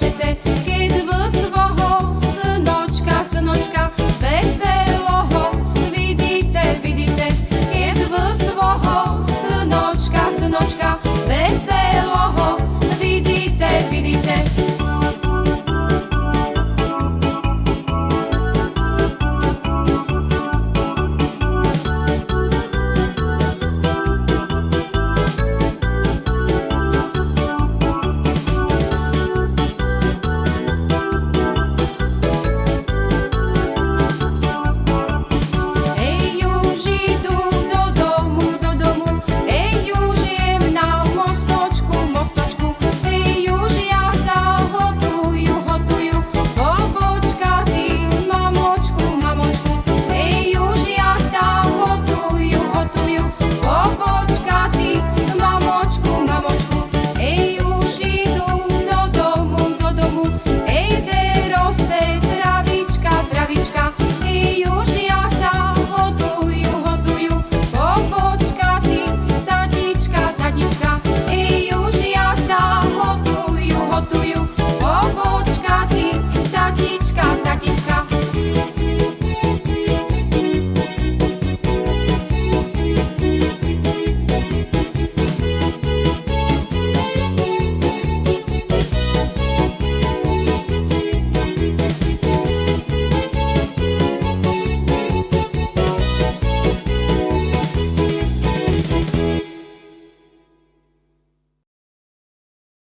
Czy ty